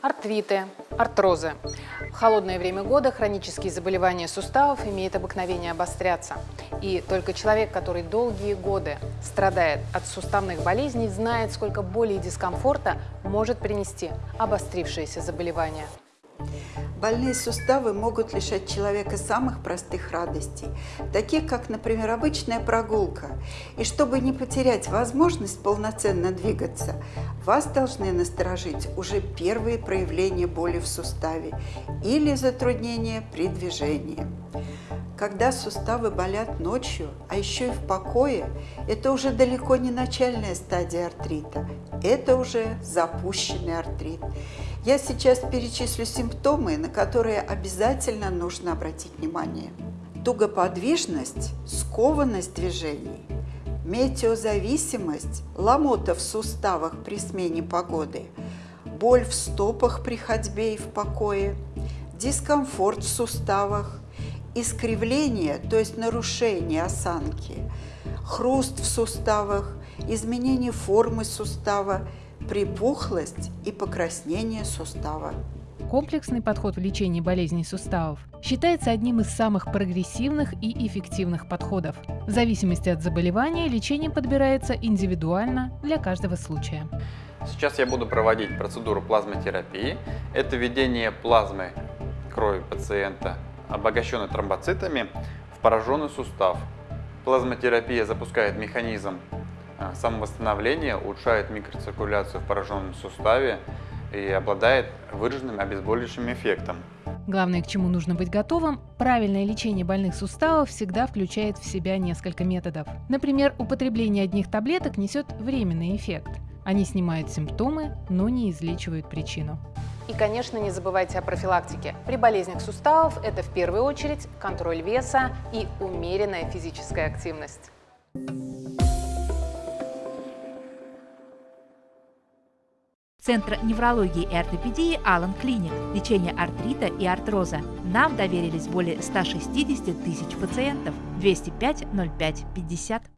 Артриты, артрозы. В холодное время года хронические заболевания суставов имеют обыкновение обостряться. И только человек, который долгие годы страдает от суставных болезней, знает, сколько боли и дискомфорта может принести обострившееся заболевание. Больные суставы могут лишать человека самых простых радостей, таких как, например, обычная прогулка. И чтобы не потерять возможность полноценно двигаться, вас должны насторожить уже первые проявления боли в суставе или затруднения при движении. Когда суставы болят ночью, а еще и в покое, это уже далеко не начальная стадия артрита, это уже запущенный артрит. Я сейчас перечислю симптомы, на которые обязательно нужно обратить внимание. Тугоподвижность, скованность движений, метеозависимость, ломота в суставах при смене погоды, боль в стопах при ходьбе и в покое, дискомфорт в суставах, искривление, то есть нарушение осанки, хруст в суставах, изменение формы сустава, припухлость и покраснение сустава. Комплексный подход в лечении болезней суставов считается одним из самых прогрессивных и эффективных подходов. В зависимости от заболевания лечение подбирается индивидуально для каждого случая. Сейчас я буду проводить процедуру плазмотерапии. Это введение плазмы крови пациента, обогащенной тромбоцитами, в пораженный сустав. Плазмотерапия запускает механизм а, самовосстановления, улучшает микроциркуляцию в пораженном суставе и обладает выраженным обезболивающим эффектом. Главное, к чему нужно быть готовым, правильное лечение больных суставов всегда включает в себя несколько методов. Например, употребление одних таблеток несет временный эффект. Они снимают симптомы, но не излечивают причину. И, конечно, не забывайте о профилактике. При болезнях суставов это в первую очередь контроль веса и умеренная физическая активность. Центр неврологии и ортопедии Алан Клиник. Лечение артрита и артроза. Нам доверились более 160 тысяч пациентов. 205 05 50.